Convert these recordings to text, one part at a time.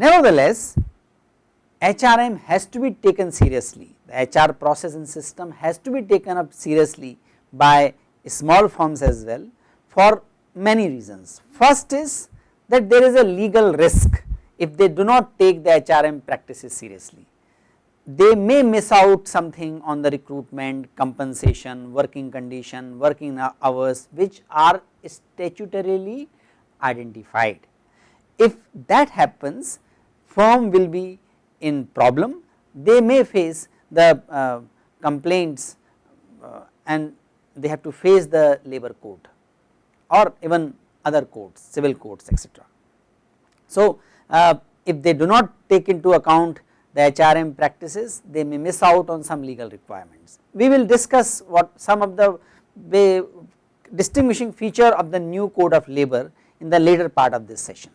Nevertheless, HRM has to be taken seriously, the HR process and system has to be taken up seriously by small firms as well for many reasons. First is that there is a legal risk if they do not take the HRM practices seriously. They may miss out something on the recruitment, compensation, working condition, working hours which are statutorily identified. If that happens firm will be in problem, they may face the uh, complaints uh, and they have to face the labor code or even other codes, civil codes etc. So, uh, if they do not take into account the HRM practices, they may miss out on some legal requirements. We will discuss what some of the distinguishing feature of the new code of labor in the later part of this session.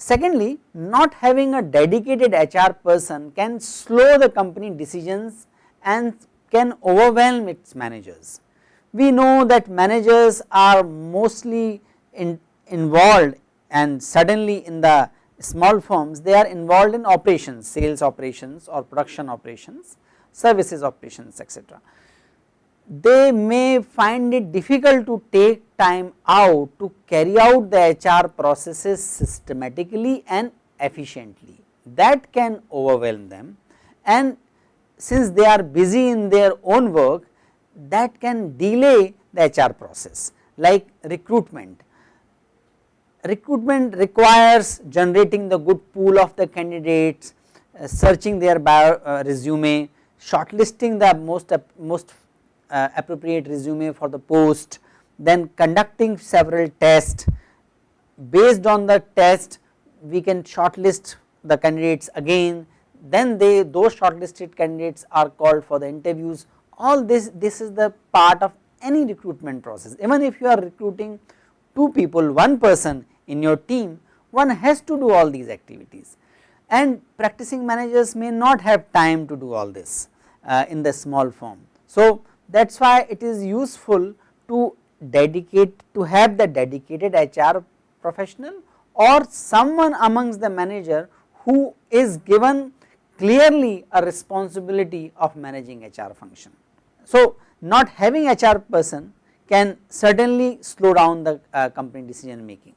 Secondly, not having a dedicated HR person can slow the company decisions and can overwhelm its managers. We know that managers are mostly in, involved and suddenly in the small firms they are involved in operations, sales operations or production operations, services operations etc they may find it difficult to take time out to carry out the HR processes systematically and efficiently that can overwhelm them and since they are busy in their own work that can delay the HR process like recruitment. Recruitment requires generating the good pool of the candidates, uh, searching their bio uh, resume, shortlisting the most, uh, most uh, appropriate resume for the post, then conducting several tests. Based on the test, we can shortlist the candidates again, then they those shortlisted candidates are called for the interviews. All this, this is the part of any recruitment process. Even if you are recruiting two people, one person in your team, one has to do all these activities and practicing managers may not have time to do all this uh, in the small form. So, that is why it is useful to dedicate to have the dedicated HR professional or someone amongst the manager who is given clearly a responsibility of managing HR function. So, not having HR person can certainly slow down the uh, company decision making.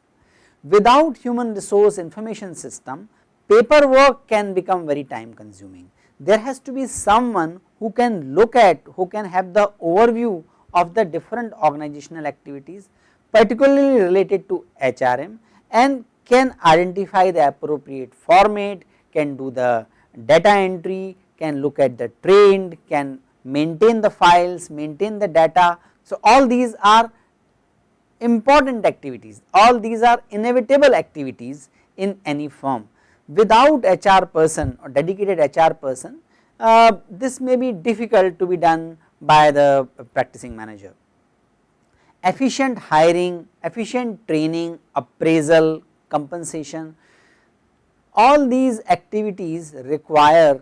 Without human resource information system, paperwork can become very time consuming. There has to be someone who can look at, who can have the overview of the different organizational activities particularly related to HRM and can identify the appropriate format, can do the data entry, can look at the trend, can maintain the files, maintain the data. So, all these are important activities, all these are inevitable activities in any firm. Without HR person or dedicated HR person, uh, this may be difficult to be done by the practicing manager. Efficient hiring, efficient training, appraisal, compensation, all these activities require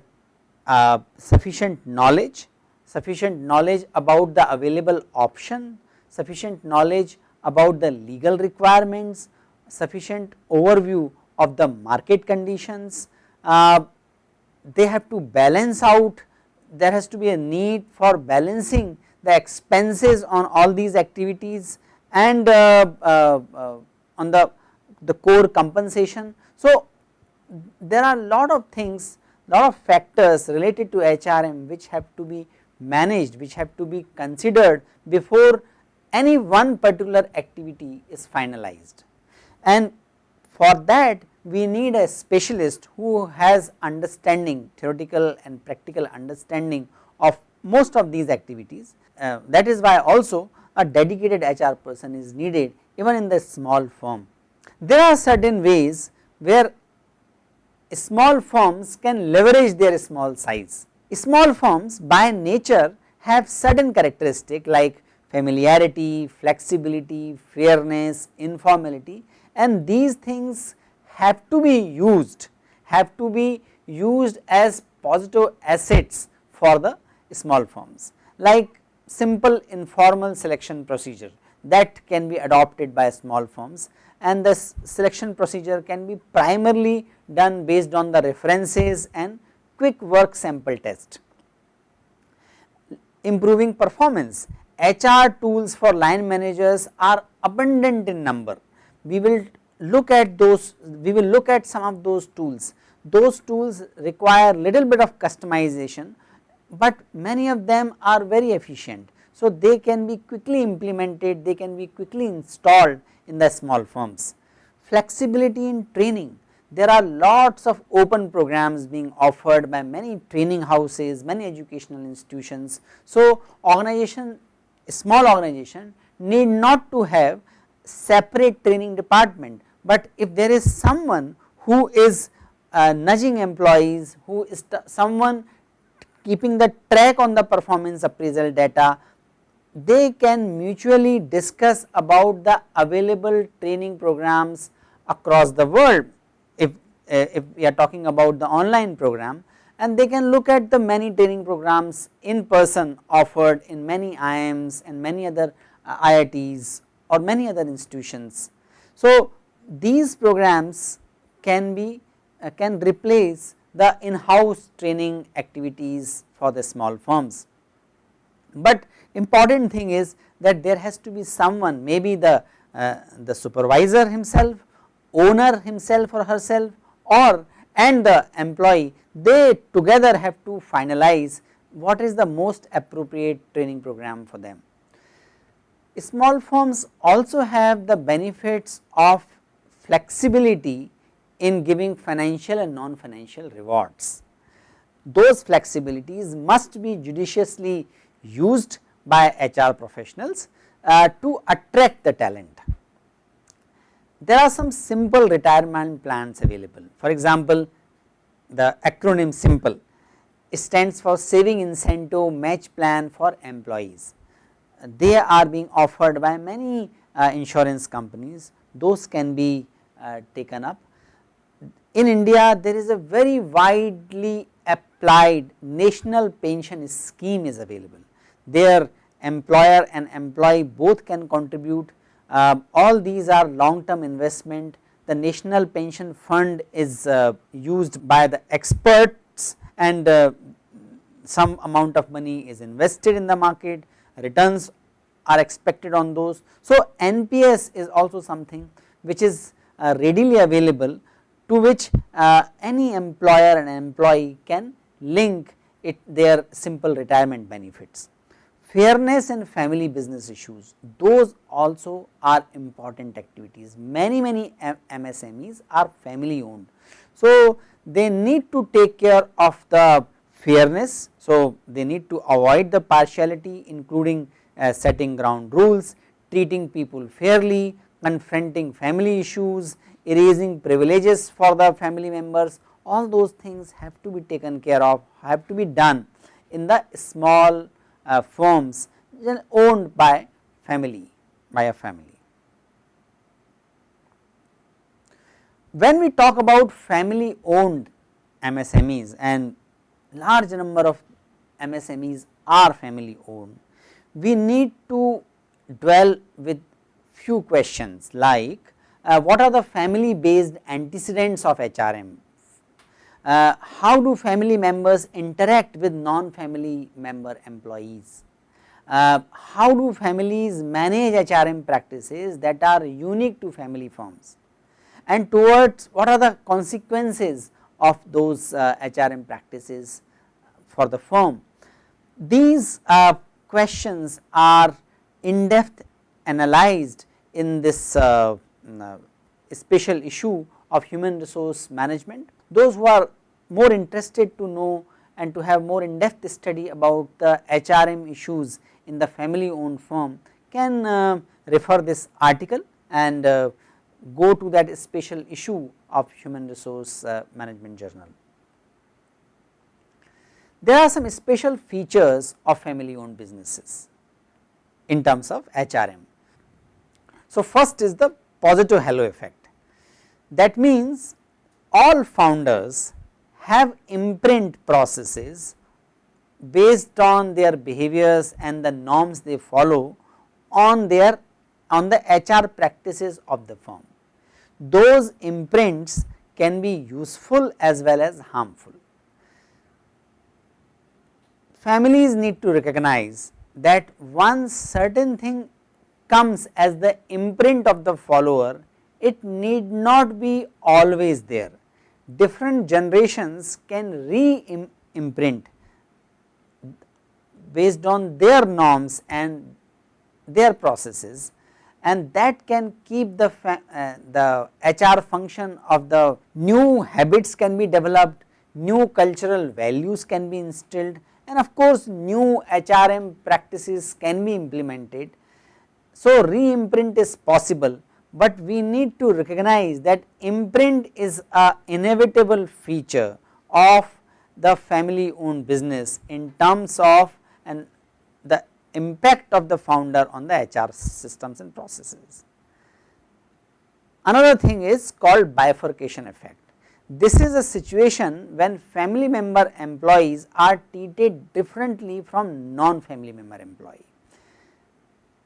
uh, sufficient knowledge, sufficient knowledge about the available option, sufficient knowledge about the legal requirements, sufficient overview of the market conditions, uh, they have to balance out there has to be a need for balancing the expenses on all these activities and uh, uh, uh, on the, the core compensation. So, there are a lot of things lot of factors related to HRM which have to be managed which have to be considered before any one particular activity is finalized and for that we need a specialist who has understanding theoretical and practical understanding of most of these activities. Uh, that is why also a dedicated HR person is needed even in the small firm. There are certain ways where small firms can leverage their small size. Small firms by nature have certain characteristic like familiarity, flexibility, fairness, informality and these things have to be used have to be used as positive assets for the small firms like simple informal selection procedure that can be adopted by small firms and the selection procedure can be primarily done based on the references and quick work sample test. Improving performance, HR tools for line managers are abundant in number. We will look at those, we will look at some of those tools. Those tools require little bit of customization, but many of them are very efficient. So, they can be quickly implemented, they can be quickly installed in the small firms. Flexibility in training, there are lots of open programs being offered by many training houses, many educational institutions. So, organization, small organization need not to have separate training department, but if there is someone who is uh, nudging employees, who is someone keeping the track on the performance appraisal data, they can mutually discuss about the available training programs across the world if, uh, if we are talking about the online program and they can look at the many training programs in person offered in many IIMs and many other uh, IITs or many other institutions. So, these programs can be uh, can replace the in-house training activities for the small firms. But important thing is that there has to be someone maybe the, uh, the supervisor himself, owner himself or herself or and the employee they together have to finalize what is the most appropriate training program for them. Small firms also have the benefits of flexibility in giving financial and non-financial rewards. Those flexibilities must be judiciously used by HR professionals uh, to attract the talent. There are some simple retirement plans available. For example, the acronym SIMPLE stands for Saving Incentive Match Plan for Employees. They are being offered by many uh, insurance companies, those can be taken up. In India, there is a very widely applied national pension scheme is available There employer and employee both can contribute. Uh, all these are long term investment. The national pension fund is uh, used by the experts and uh, some amount of money is invested in the market, returns are expected on those. So, NPS is also something which is uh, readily available to which uh, any employer and employee can link it their simple retirement benefits fairness and family business issues those also are important activities many many MSMEs are family owned. So, they need to take care of the fairness. So, they need to avoid the partiality including uh, setting ground rules, treating people fairly, confronting family issues, erasing privileges for the family members all those things have to be taken care of have to be done in the small uh, firms owned by family by a family. When we talk about family owned MSMEs and large number of MSMEs are family owned, we need to dwell with few questions like uh, what are the family based antecedents of HRM uh, how do family members interact with non-family member employees? Uh, how do families manage HRM practices that are unique to family firms? And towards what are the consequences of those uh, HRM practices for the firm? These uh, questions are in depth analyzed in this uh, uh, special issue of human resource management those who are more interested to know and to have more in depth study about the HRM issues in the family owned firm can uh, refer this article and uh, go to that special issue of human resource uh, management journal. There are some special features of family owned businesses in terms of HRM. So, first is the positive halo effect that means all founders have imprint processes based on their behaviors and the norms they follow on their on the HR practices of the firm. those imprints can be useful as well as harmful. Families need to recognize that once certain thing comes as the imprint of the follower, it need not be always there. Different generations can re-imprint based on their norms and their processes and that can keep the, uh, the HR function of the new habits can be developed, new cultural values can be instilled and of course new HRM practices can be implemented. So, re-imprint is possible, but we need to recognize that imprint is a inevitable feature of the family owned business in terms of and the impact of the founder on the HR systems and processes. Another thing is called bifurcation effect. This is a situation when family member employees are treated differently from non-family member employee.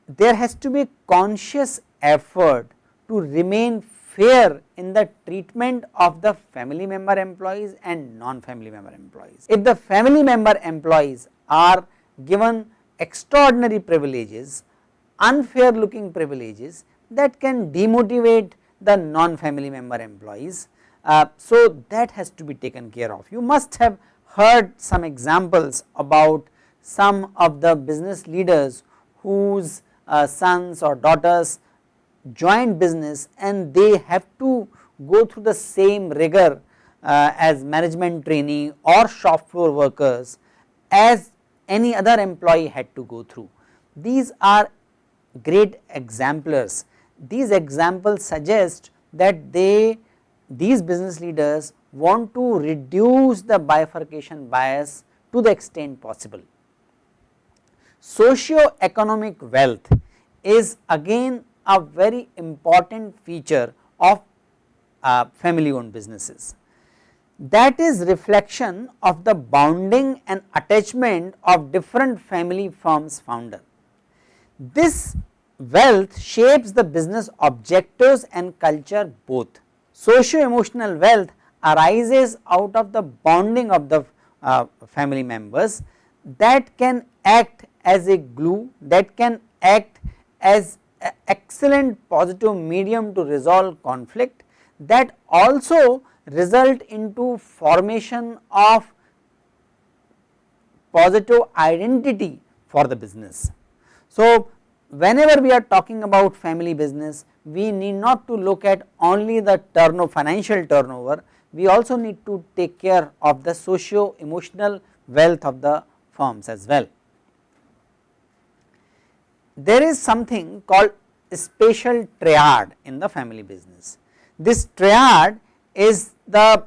There has to be conscious effort to remain fair in the treatment of the family member employees and non-family member employees. If the family member employees are given extraordinary privileges, unfair looking privileges that can demotivate the non-family member employees. Uh, so, that has to be taken care of. You must have heard some examples about some of the business leaders whose uh, sons or daughters joined business and they have to go through the same rigor uh, as management trainee or shop floor workers as any other employee had to go through. These are great exemplars. These examples suggest that they these business leaders want to reduce the bifurcation bias to the extent possible. Socio-economic wealth is again a very important feature of uh, family owned businesses that is reflection of the bonding and attachment of different family firms founder. This wealth shapes the business objectives and culture both. Socio-emotional wealth arises out of the bonding of the uh, family members that can act as a glue, that can act as excellent positive medium to resolve conflict, that also result into formation of positive identity for the business. So, whenever we are talking about family business, we need not to look at only the turnover financial turnover, we also need to take care of the socio emotional wealth of the firms as well. There is something called spatial triad in the family business. This triad is the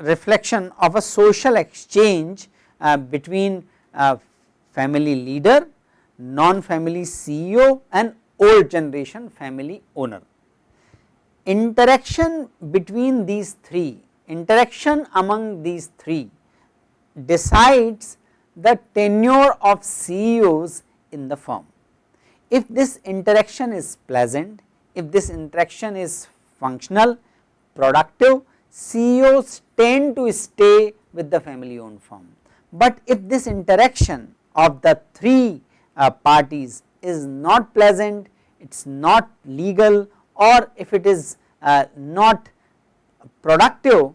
reflection of a social exchange uh, between uh, family leader, non-family CEO and old generation family owner. Interaction between these three, interaction among these three decides the tenure of CEOs in the firm. If this interaction is pleasant, if this interaction is functional, productive, CEOs tend to stay with the family owned firm. But if this interaction of the three uh, parties is not pleasant, it is not legal or if it is uh, not productive,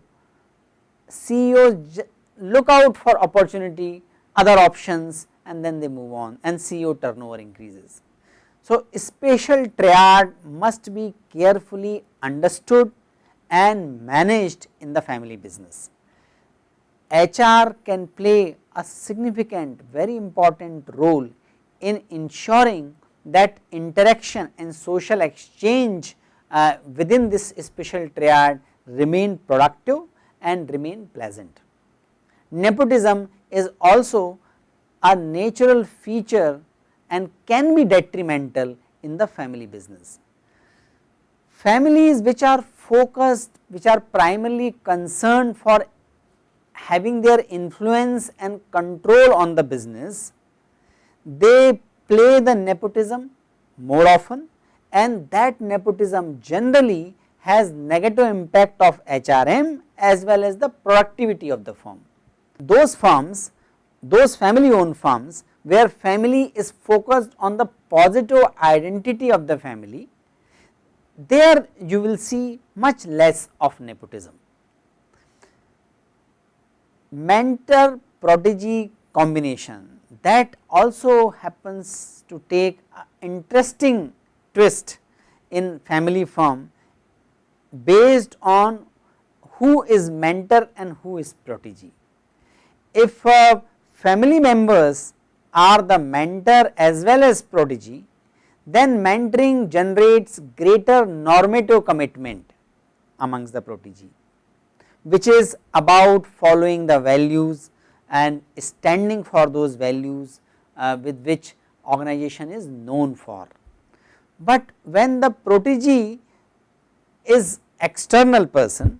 CEOs look out for opportunity, other options and then they move on and CEO turnover increases. So, spatial triad must be carefully understood and managed in the family business. HR can play a significant very important role in ensuring that interaction and social exchange uh, within this special triad remain productive and remain pleasant. Nepotism is also a natural feature and can be detrimental in the family business. Families which are focused which are primarily concerned for having their influence and control on the business, they play the nepotism more often and that nepotism generally has negative impact of HRM as well as the productivity of the firm. Those firms, those family owned firms where family is focused on the positive identity of the family, there you will see much less of nepotism. Mentor protege combination that also happens to take interesting twist in family firm based on who is mentor and who is protege. If uh, family members are the mentor as well as protege, then mentoring generates greater normative commitment amongst the protege, which is about following the values and standing for those values uh, with which organization is known for. But when the protege is external person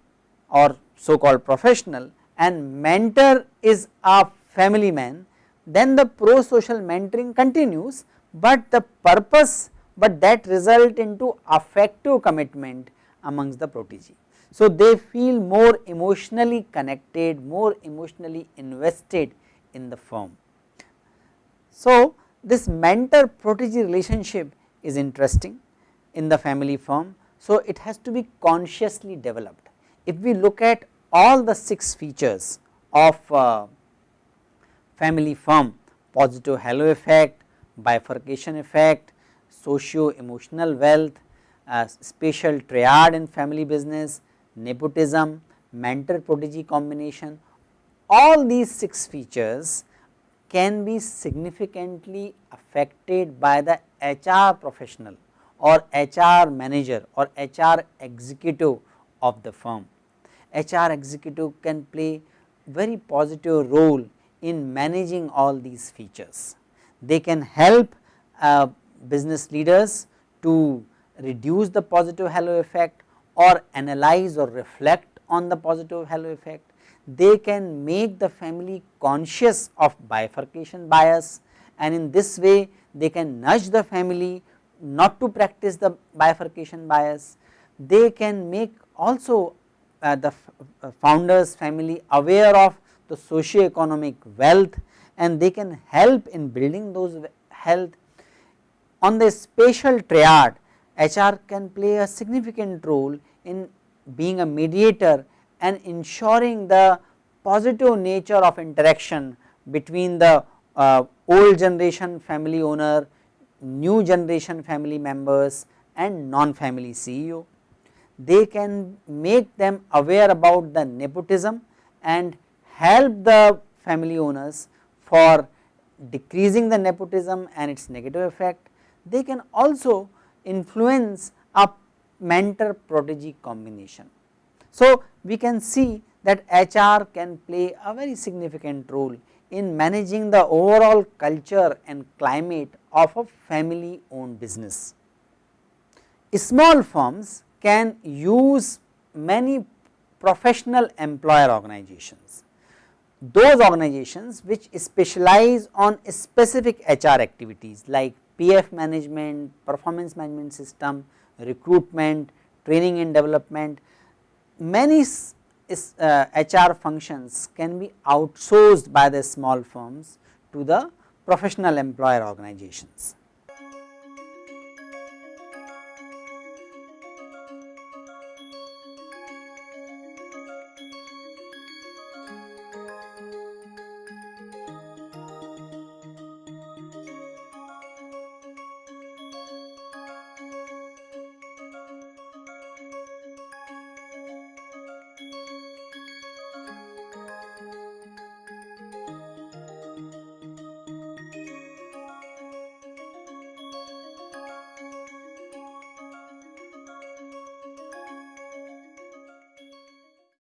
or so called professional and mentor is a family man, then the pro social mentoring continues, but the purpose but that result into affective commitment amongst the protege. So, they feel more emotionally connected, more emotionally invested in the firm. So, this mentor protege relationship is interesting in the family firm. So, it has to be consciously developed. If we look at all the 6 features of uh, family firm positive halo effect, bifurcation effect, socio emotional wealth, uh, spatial triad in family business, nepotism, mentor protege combination, all these 6 features can be significantly affected by the HR professional or HR manager or HR executive of the firm. HR executive can play very positive role in managing all these features. They can help uh, business leaders to reduce the positive halo effect or analyze or reflect on the positive halo effect. They can make the family conscious of bifurcation bias and in this way they can nudge the family not to practice the bifurcation bias. They can make also uh, the uh, founders family aware of the socio-economic wealth and they can help in building those health. On the spatial triad HR can play a significant role in being a mediator and ensuring the positive nature of interaction between the uh, old generation family owner, new generation family members and non-family CEO. They can make them aware about the nepotism and help the family owners for decreasing the nepotism and its negative effect. They can also influence a mentor protege combination. So, we can see that HR can play a very significant role in managing the overall culture and climate of a family owned business. Small firms can use many professional employer organizations. Those organizations which specialize on specific HR activities like PF management, performance management system, recruitment, training and development, many is, uh, HR functions can be outsourced by the small firms to the professional employer organizations.